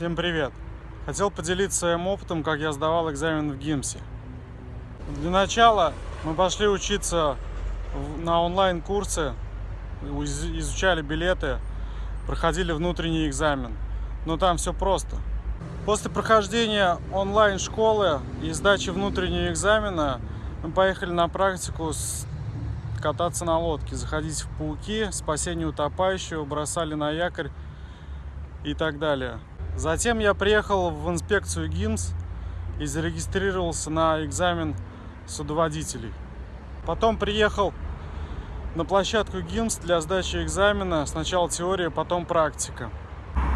Всем привет! Хотел поделиться своим опытом, как я сдавал экзамен в ГИМСе. Для начала мы пошли учиться на онлайн-курсы, из- изучали билеты, проходили внутренний экзамен. Но там все просто. После прохождения онлайн-школы и сдачи внутреннего экзамена мы поехали на практику с- кататься на лодке, заходить в пауки, спасение утопающего, бросали на якорь и так далее. Затем я приехал в инспекцию ГИМС и зарегистрировался на экзамен судоводителей. Потом приехал на площадку ГИМС для сдачи экзамена. Сначала теория, потом практика.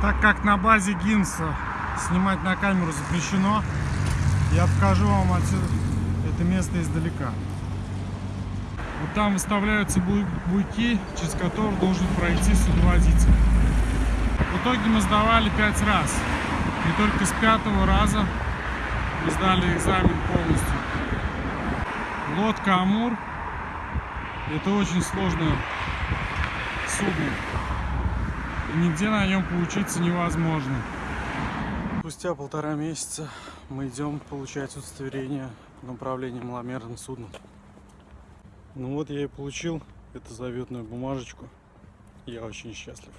Так как на базе ГИМСа снимать на камеру запрещено, я покажу вам отсюда это место издалека. Вот там выставляются буй- буйки, через которые должен пройти судоводитель. В итоге мы сдавали пять раз. И только с пятого раза мы сдали экзамен полностью. Лодка Амур. Это очень сложное судно. И нигде на нем поучиться невозможно. Спустя полтора месяца мы идем получать удостоверение на управление маломерным судном. Ну вот я и получил эту заветную бумажечку. Я очень счастлив.